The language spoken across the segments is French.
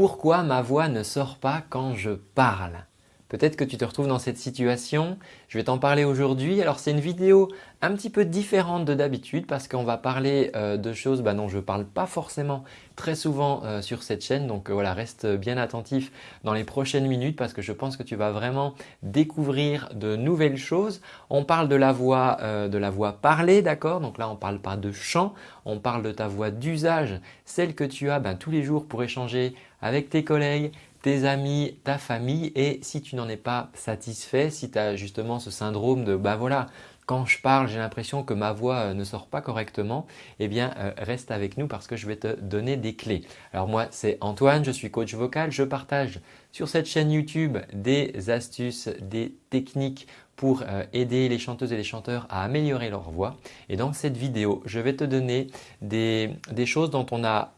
Pourquoi ma voix ne sort pas quand je parle? Peut-être que tu te retrouves dans cette situation. Je vais t'en parler aujourd'hui. Alors c'est une vidéo un petit peu différente de d'habitude parce qu'on va parler euh, de choses bah, dont je ne parle pas forcément très souvent euh, sur cette chaîne. Donc euh, voilà, reste bien attentif dans les prochaines minutes parce que je pense que tu vas vraiment découvrir de nouvelles choses. On parle de la voix, de la voix parlée, d'accord? Donc là, on ne parle pas de chant, on parle de ta voix d'usage, celle que tu as ben, tous les jours pour échanger avec tes collègues, tes amis, ta famille et si tu n'en es pas satisfait, si tu as justement ce syndrome de bah voilà, quand je parle, j'ai l'impression que ma voix euh, ne sort pas correctement, eh bien euh, reste avec nous parce que je vais te donner des clés. Alors moi c'est Antoine, je suis coach vocal, je partage sur cette chaîne YouTube des astuces, des techniques pour euh, aider les chanteuses et les chanteurs à améliorer leur voix. Et dans cette vidéo, je vais te donner des, des choses dont on a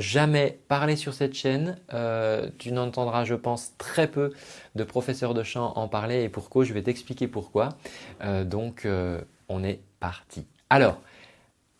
jamais parlé sur cette chaîne. Euh, tu n'entendras, je pense, très peu de professeurs de chant en parler et pourquoi, je vais t'expliquer pourquoi. Euh, donc, euh, on est parti. Alors,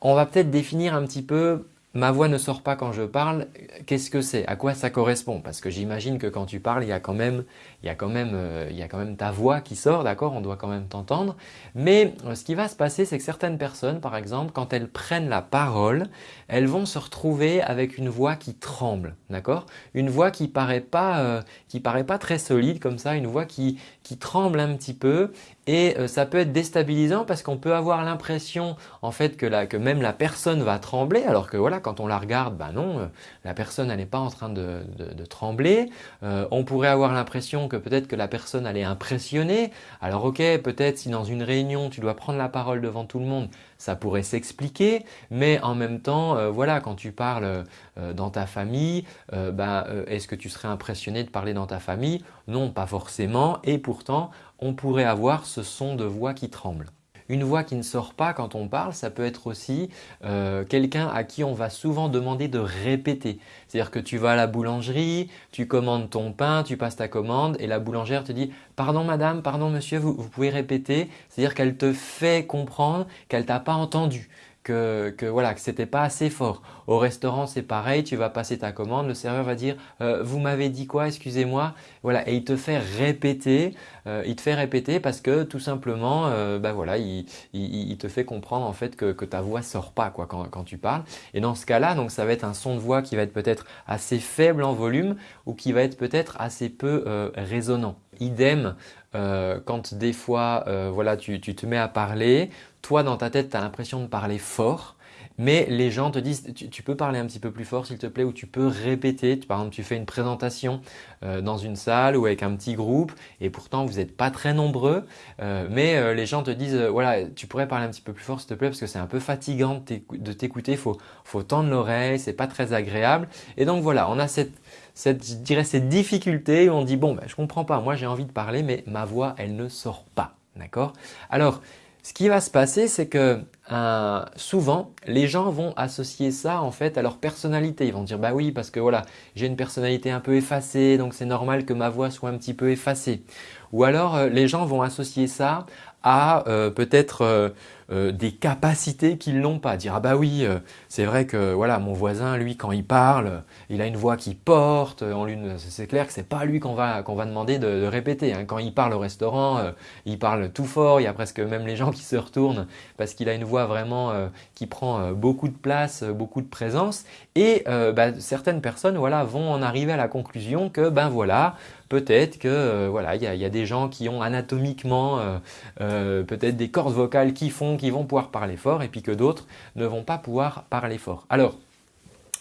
on va peut-être définir un petit peu ma voix ne sort pas quand je parle, qu'est-ce que c'est? À quoi ça correspond? Parce que j'imagine que quand tu parles, il y a quand même, il y a quand même, euh, il y a quand même ta voix qui sort, d'accord? On doit quand même t'entendre. Mais euh, ce qui va se passer, c'est que certaines personnes, par exemple, quand elles prennent la parole, elles vont se retrouver avec une voix qui tremble, d'accord? Une voix qui paraît pas, euh, qui paraît pas très solide comme ça, une voix qui, qui tremble un petit peu et ça peut être déstabilisant parce qu'on peut avoir l'impression en fait que, que même la personne va trembler alors que voilà quand on la regarde, ben non, la personne n'est pas en train de, trembler. Euh, on pourrait avoir l'impression que peut-être que la personne elle est impressionnée. Alors ok, peut-être si dans une réunion tu dois prendre la parole devant tout le monde, ça pourrait s'expliquer, mais en même temps, voilà, quand tu parles dans ta famille, ben, est-ce que tu serais impressionné de parler dans ta famille? Non, pas forcément, et pourtant, on pourrait avoir ce son de voix qui tremble. Une voix qui ne sort pas quand on parle, ça peut être aussi euh, quelqu'un à qui on va souvent demander de répéter. C'est-à-dire que tu vas à la boulangerie, tu commandes ton pain, tu passes ta commande et la boulangère te dit « Pardon madame, pardon monsieur, vous, pouvez répéter ». C'est-à-dire qu'elle te fait comprendre qu'elle t'a pas entendu que, voilà que c'était pas assez fort. Au restaurant c'est pareil, tu vas passer ta commande, le serveur va dire euh, vous m'avez dit quoi excusez-moi voilà et il te fait répéter, euh, il te fait répéter parce que tout simplement euh, bah voilà il, il, te fait comprendre en fait que, ta voix sort pas quoi quand, tu parles et dans ce cas-là donc ça va être un son de voix qui va être peut-être assez faible en volume ou qui va être peut-être assez peu résonnant. Idem quand des fois voilà tu te mets à parler, toi dans ta tête tu as l'impression de parler fort mais les gens te disent tu, peux parler un petit peu plus fort s'il te plaît ou tu peux répéter. Par exemple, tu fais une présentation euh, dans une salle ou avec un petit groupe et pourtant vous n'êtes pas très nombreux euh, mais euh, les gens te disent voilà tu pourrais parler un petit peu plus fort s'il te plaît parce que c'est un peu fatigant de t'écouter, il faut, tendre l'oreille, c'est pas très agréable et donc voilà on a cette, cette, je dirais cette difficulté où on dit bon ben, je comprends pas, moi j'ai envie de parler mais ma voix elle ne sort pas. D'accord? Alors ce qui va se passer, c'est que euh, souvent, les gens vont associer ça en fait à leur personnalité. Ils vont dire bah oui parce que voilà, j'ai une personnalité un peu effacée donc c'est normal que ma voix soit un petit peu effacée. Ou alors euh, les gens vont associer ça à euh, peut-être euh, euh, des capacités qu'ils n'ont pas. Dire ah bah oui, c'est vrai que voilà mon voisin lui quand il parle, il a une voix qui porte. c'est clair que c'est pas lui qu'on va qu'on va demander de, répéter. Hein. Quand il parle au restaurant, il parle tout fort. Il y a presque même les gens qui se retournent parce qu'il a une voix vraiment qui prend beaucoup de place, beaucoup de présence. Et bah, certaines personnes voilà vont en arriver à la conclusion que ben voilà peut-être que voilà il y a, des gens qui ont anatomiquement euh, peut-être des cordes vocales qui font qu'ils vont pouvoir parler fort et puis que d'autres ne vont pas pouvoir parler fort. Alors,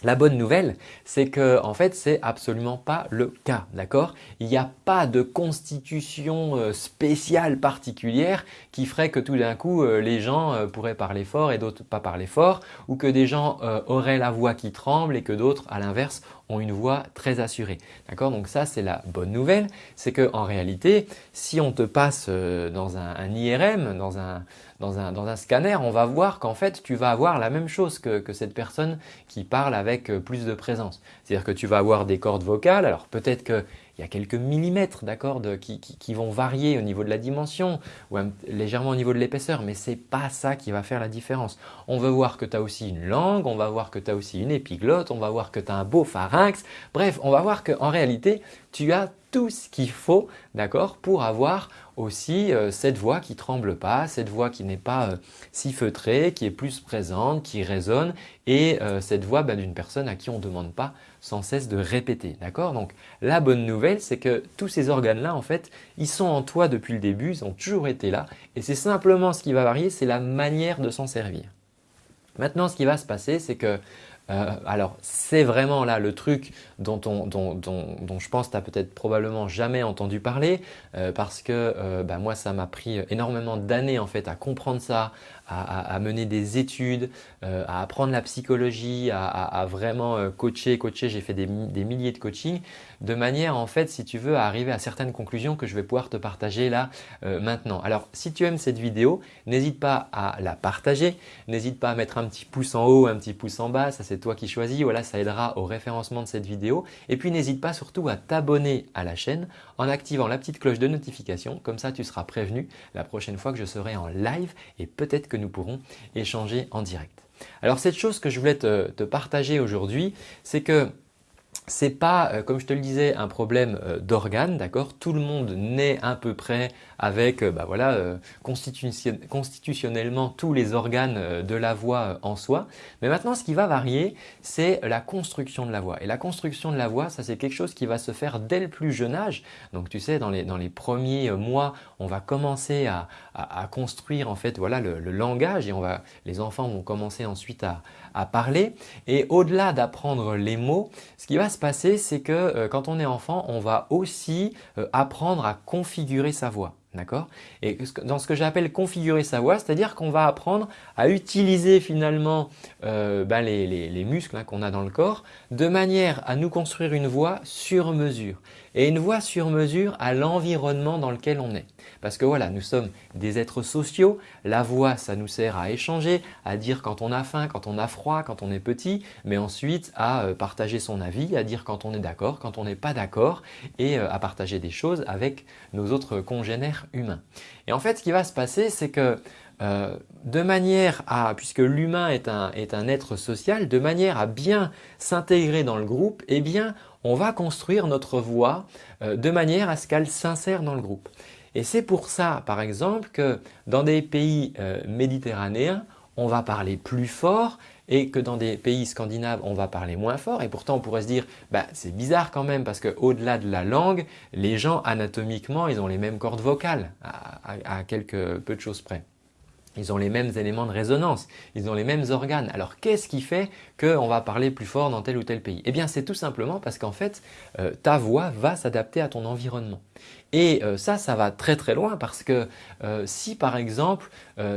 la bonne nouvelle, c'est que en fait, c'est absolument pas le cas, d'accord? Il n'y a pas de constitution euh, spéciale particulière qui ferait que tout d'un coup, euh, les gens pourraient parler fort et d'autres pas parler fort ou que des gens auraient la voix qui tremble et que d'autres, à l'inverse, ont une voix très assurée. D'accord? Donc ça, c'est la bonne nouvelle. C'est qu'en réalité, si on te passe euh, dans un, IRM, dans un, dans, un, dans un, scanner, on va voir qu'en fait, tu vas avoir la même chose que, que, cette personne qui parle avec euh, plus de présence. C'est-à-dire que tu vas avoir des cordes vocales. Alors peut-être qu'il il y a quelques millimètres d'accord qui, qui, vont varier au niveau de la dimension ou légèrement au niveau de l'épaisseur mais ce n'est pas ça qui va faire la différence. On veut voir que tu as aussi une langue, on va voir que tu as aussi une épiglotte, on va voir que tu as un beau pharynx. Bref, on va voir qu'en réalité tu as tout ce qu'il faut d'accord, pour avoir aussi euh, cette voix qui tremble pas, cette voix qui n'est pas euh, si feutrée, qui est plus présente, qui résonne et euh, cette voix bah, d'une personne à qui on ne demande pas sans cesse de répéter. D'accord? Donc la bonne nouvelle c'est que tous ces organes-là en fait ils sont en toi depuis le début, ils ont toujours été là et c'est simplement ce qui va varier, c'est la manière de s'en servir. Maintenant ce qui va se passer c'est que euh, alors, c'est vraiment là le truc dont, je pense que tu n'as peut-être probablement jamais entendu parler euh, parce que euh, bah, moi, ça m'a pris énormément d'années en fait à comprendre ça, à, mener des études, euh, à apprendre la psychologie, à, vraiment euh, coacher, coacher. J'ai fait des, milliers de coachings de manière en fait si tu veux à arriver à certaines conclusions que je vais pouvoir te partager là euh, maintenant. Alors si tu aimes cette vidéo, n'hésite pas à la partager, n'hésite pas à mettre un petit pouce en haut, un petit pouce en bas, ça c'est toi qui choisis, voilà ça aidera au référencement de cette vidéo. Et puis n'hésite pas surtout à t'abonner à la chaîne en activant la petite cloche de notification, comme ça tu seras prévenu la prochaine fois que je serai en live et peut-être que nous pourrons échanger en direct. Alors cette chose que je voulais te, partager aujourd'hui, c'est que c'est pas, euh, comme je te le disais, un problème euh, d'organes, d'accord? Tout le monde naît à peu près avec, euh, bah voilà, constitutionnellement tous les organes de la voix en soi. Mais maintenant, ce qui va varier, c'est la construction de la voix. Et la construction de la voix, ça c'est quelque chose qui va se faire dès le plus jeune âge. Donc tu sais, dans les, premiers mois, on va commencer à, à, construire en fait, voilà, le, le, langage et on va, les enfants vont commencer ensuite à, à parler. Et au-delà d'apprendre les mots, ce qui va se passer, c'est que euh, quand on est enfant, on va aussi euh, apprendre à configurer sa voix. D'accord? Et dans ce que j'appelle configurer sa voix, c'est-à-dire qu'on va apprendre à utiliser finalement euh, ben, les, muscles hein, qu'on a dans le corps de manière à nous construire une voix sur mesure. Et une voix sur mesure à l'environnement dans lequel on est. Parce que voilà, nous sommes des êtres sociaux, la voix ça nous sert à échanger, à dire quand on a faim, quand on a froid, quand on est petit, mais ensuite à euh, partager son avis, à dire quand on est d'accord, quand on n'est pas d'accord et euh, à partager des choses avec nos autres congénères humain. Et en fait, ce qui va se passer, c'est que euh, de manière à, puisque l'humain est un être social, de manière à bien s'intégrer dans le groupe, eh bien, on va construire notre voix euh, de manière à ce qu'elle s'insère dans le groupe. Et c'est pour ça, par exemple, que dans des pays euh, méditerranéens, on va parler plus fort et que dans des pays scandinaves, on va parler moins fort. Et pourtant, on pourrait se dire, bah, c'est bizarre quand même parce qu'au-delà de la langue, les gens anatomiquement, ils ont les mêmes cordes vocales à, quelques peu de choses près. Ils ont les mêmes éléments de résonance, ils ont les mêmes organes. Alors qu'est-ce qui fait qu'on va parler plus fort dans tel ou tel pays? Eh bien c'est tout simplement parce qu'en fait euh, ta voix va s'adapter à ton environnement. Et euh, ça, ça va très très loin parce que euh, si par exemple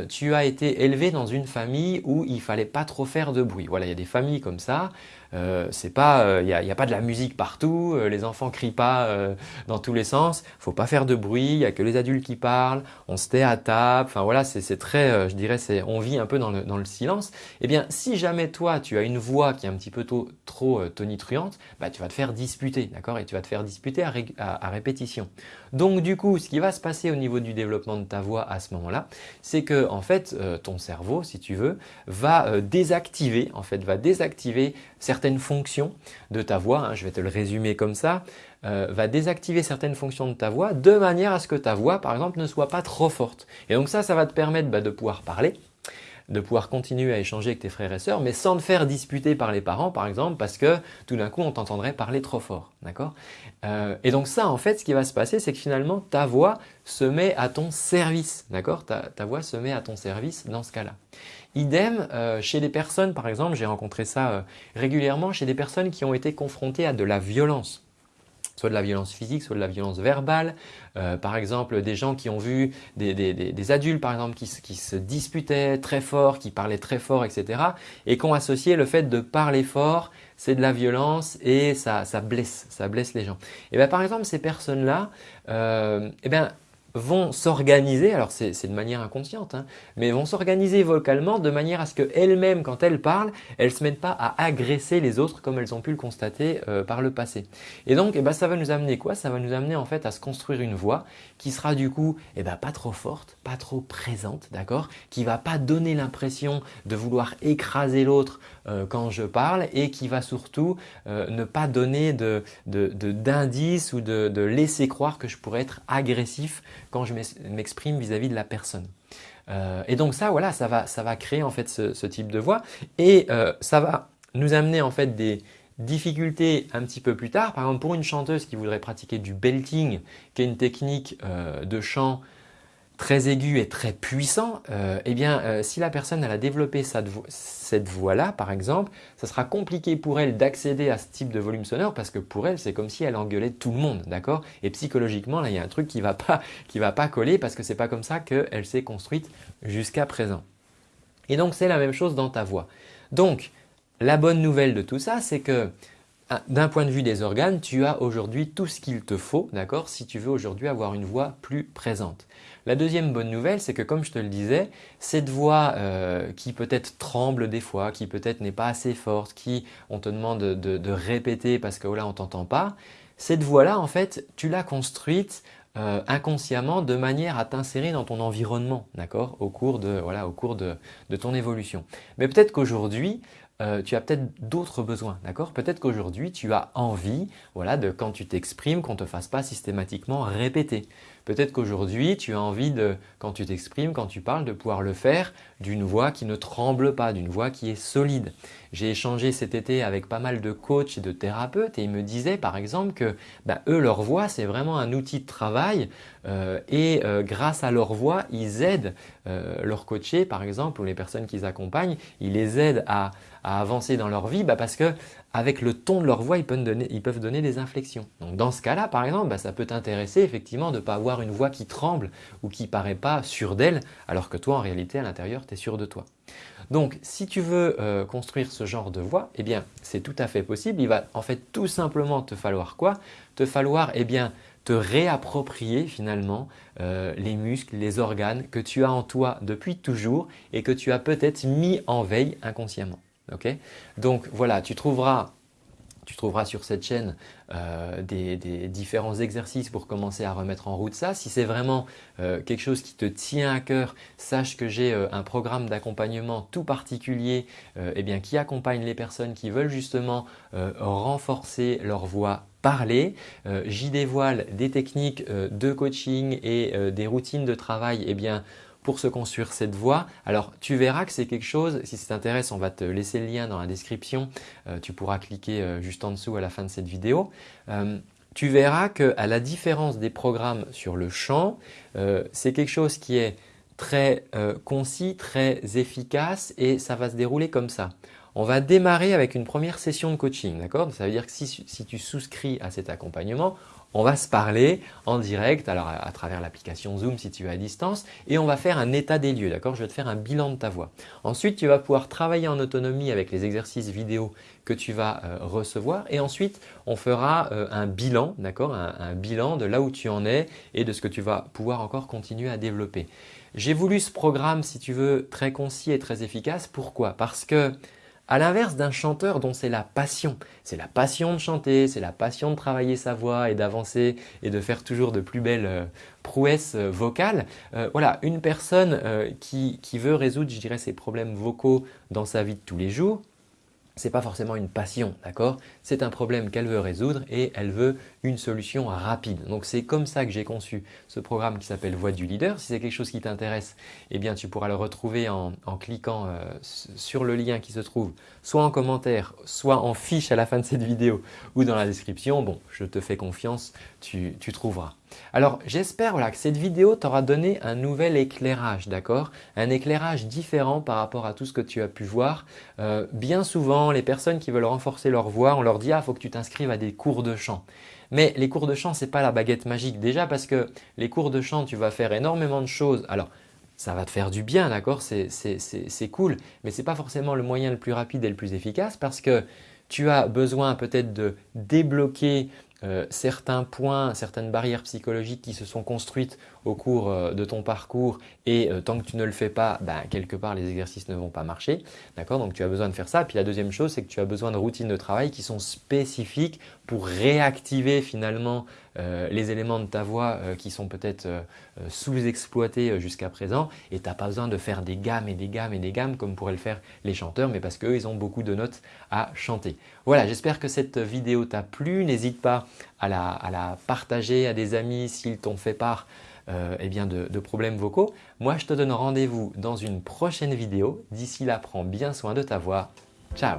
tu as été élevé dans une famille où il fallait pas trop faire de bruit, voilà il y a des familles comme ça, euh, c'est pas, il euh, n'y a, pas de la musique partout, euh, les enfants crient pas dans tous les sens, faut pas faire de bruit, il y a que les adultes qui parlent, on se tait à table, enfin voilà, c'est très, je dirais, c'est, on vit un peu dans le, dans le silence. Eh bien, si jamais toi, tu as une voix qui est un petit peu trop, tonitruante, bah, tu vas te faire disputer, d'accord? Et tu vas te faire disputer à, à, répétition. Donc du coup, ce qui va se passer au niveau du développement de ta voix à ce moment-là, c'est que en fait, ton cerveau, si tu veux, va désactiver, en fait, va désactiver certaines fonctions de ta voix, hein, je vais te le résumer comme ça, euh, va désactiver certaines fonctions de ta voix de manière à ce que ta voix par exemple ne soit pas trop forte. Et donc ça, ça va te permettre bah, de pouvoir parler, de pouvoir continuer à échanger avec tes frères et sœurs, mais sans te faire disputer par les parents par exemple parce que tout d'un coup on t'entendrait parler trop fort. D'accord? Euh, Et donc ça en fait ce qui va se passer c'est que finalement ta voix se met à ton service. D'accord? Ta, voix se met à ton service dans ce cas-là. Idem euh, chez des personnes, par exemple, j'ai rencontré ça euh, régulièrement, chez des personnes qui ont été confrontées à de la violence soit de la violence physique, soit de la violence verbale. Euh, par exemple, des gens qui ont vu des, adultes par exemple qui, se disputaient très fort, qui parlaient très fort, etc. et qui ont associé le fait de parler fort, c'est de la violence et ça, blesse, ça blesse les gens. Et bien par exemple, ces personnes-là, eh bien, vont s'organiser, alors c'est de manière inconsciente, hein, mais vont s'organiser vocalement de manière à ce qu'elles-mêmes, quand elles parlent, elles ne se mettent pas à agresser les autres comme elles ont pu le constater euh, par le passé. Et donc, eh ben, ça va nous amener quoi? Ça va nous amener en fait à se construire une voix qui sera du coup eh ben, pas trop forte, pas trop présente, d'accord? Qui va pas donner l'impression de vouloir écraser l'autre euh, quand je parle et qui va surtout euh, ne pas donner d'indices ou de laisser croire que je pourrais être agressif quand je m'exprime vis-à-vis de la personne. Euh, et donc ça, voilà, ça va, créer en fait ce, type de voix et euh, ça va nous amener en fait des difficultés un petit peu plus tard. Par exemple, pour une chanteuse qui voudrait pratiquer du belting, qui est une technique euh, de chant très aigu et très puissant, euh, eh bien, euh, si la personne a développé cette voix-là, par exemple, ça sera compliqué pour elle d'accéder à ce type de volume sonore parce que pour elle, c'est comme si elle engueulait tout le monde, d'accord? Et psychologiquement, là, il y a un truc qui ne va, pas, va pas coller parce que ce n'est pas comme ça qu'elle s'est construite jusqu'à présent. Et donc, c'est la même chose dans ta voix. Donc, la bonne nouvelle de tout ça, c'est que d'un point de vue des organes, tu as aujourd'hui tout ce qu'il te faut, d'accord, si tu veux aujourd'hui avoir une voix plus présente. La deuxième bonne nouvelle, c'est que comme je te le disais, cette voix euh, qui peut-être tremble des fois, qui peut-être n'est pas assez forte, qui on te demande de, répéter parce que là on t'entend pas, cette voix-là en fait tu l'as construite euh, inconsciemment de manière à t'insérer dans ton environnement, d'accord, au cours de voilà, au cours de ton évolution. Mais peut-être qu'aujourd'hui, euh, tu as peut-être d'autres besoins, d'accord? Peut-être qu'aujourd'hui, tu as envie, voilà, de quand tu t'exprimes, qu'on ne te fasse pas systématiquement répéter. Peut-être qu'aujourd'hui, tu as envie de, quand tu t'exprimes, quand tu parles, de pouvoir le faire d'une voix qui ne tremble pas, d'une voix qui est solide. J'ai échangé cet été avec pas mal de coachs et de thérapeutes et ils me disaient par exemple que ben, eux, leur voix, c'est vraiment un outil de travail euh, et euh, grâce à leur voix, ils aident leurs coachés par exemple ou les personnes qu'ils accompagnent, ils les aident à avancer dans leur vie bah, Parce que avec le ton de leur voix, ils peuvent donner, des inflexions. Donc dans ce cas-là, par exemple, bah, ça peut t'intéresser effectivement de ne pas avoir une voix qui tremble ou qui paraît pas sûre d'elle, alors que toi, en réalité, à l'intérieur, tu es sûr de toi. Donc, si tu veux euh, construire ce genre de voix, eh bien, c'est tout à fait possible. Il va en fait tout simplement te falloir quoi? Te falloir eh bien, te réapproprier finalement euh, les muscles, les organes que tu as en toi depuis toujours et que tu as peut-être mis en veille inconsciemment. Donc voilà, tu trouveras tu trouveras sur cette chaîne euh, des, différents exercices pour commencer à remettre en route ça. Si c'est vraiment euh, quelque chose qui te tient à cœur, sache que j'ai euh, un programme d'accompagnement tout particulier eh bien, qui accompagne les personnes qui veulent justement renforcer leur voix parler. J'y dévoile des techniques de coaching et des routines de travail eh bien, pour se construire cette voie. Alors tu verras que c'est quelque chose, si ça t'intéresse, on va te laisser le lien dans la description. Euh, tu pourras cliquer euh, juste en dessous à la fin de cette vidéo. Euh, tu verras qu'à la différence des programmes sur le champ, c'est quelque chose qui est très concis, très efficace et ça va se dérouler comme ça. On va démarrer avec une première session de coaching, d'accord? Ça veut dire que si tu souscris à cet accompagnement, on va se parler en direct, alors à, travers l'application Zoom si tu es à distance et on va faire un état des lieux, d'accord? Je vais te faire un bilan de ta voix. Ensuite, tu vas pouvoir travailler en autonomie avec les exercices vidéo que tu vas euh, recevoir et ensuite on fera euh, un bilan, d'accord? Un, bilan de là où tu en es et de ce que tu vas pouvoir encore continuer à développer. J'ai voulu ce programme, si tu veux, très concis et très efficace. Pourquoi? Parce que à l'inverse d'un chanteur dont c'est la passion, c'est la passion de chanter, c'est la passion de travailler sa voix et d'avancer et de faire toujours de plus belles euh, prouesses euh, vocales. Euh, voilà, une personne qui, qui veut résoudre, je dirais, ses problèmes vocaux dans sa vie de tous les jours, ce n'est pas forcément une passion, d'accord? C'est un problème qu'elle veut résoudre et elle veut une solution rapide. Donc c'est comme ça que j'ai conçu ce programme qui s'appelle Voix du leader. Si c'est quelque chose qui t'intéresse, eh bien tu pourras le retrouver en, cliquant euh, sur le lien qui se trouve soit en commentaire, soit en fiche à la fin de cette vidéo ou dans la description. Bon, je te fais confiance, tu, tu trouveras. Alors j'espère que cette vidéo t'aura donné un nouvel éclairage, d'accord? Un éclairage différent par rapport à tout ce que tu as pu voir. Euh, bien souvent, les personnes qui veulent renforcer leur voix, on leur dit « ah, il faut que tu t'inscrives à des cours de chant ». Mais les cours de chant, ce n'est pas la baguette magique. Déjà parce que les cours de chant, tu vas faire énormément de choses. Alors, ça va te faire du bien, d'accord? C'est cool, mais ce n'est pas forcément le moyen le plus rapide et le plus efficace parce que tu as besoin peut-être de débloquer euh, certains points, certaines barrières psychologiques qui se sont construites au cours euh, de ton parcours et euh, tant que tu ne le fais pas, ben, quelque part les exercices ne vont pas marcher. D'accord? Donc tu as besoin de faire ça. Puis la deuxième chose, c'est que tu as besoin de routines de travail qui sont spécifiques pour réactiver finalement les éléments de ta voix qui sont peut-être sous-exploités jusqu'à présent et tu n'as pas besoin de faire des gammes et des gammes et des gammes comme pourraient le faire les chanteurs mais parce qu'eux ils ont beaucoup de notes à chanter. Voilà, j'espère que cette vidéo t'a plu. N'hésite pas à la, partager à des amis s'ils t'ont fait part euh, eh bien de, problèmes vocaux. Moi, je te donne rendez-vous dans une prochaine vidéo. D'ici là, prends bien soin de ta voix. Ciao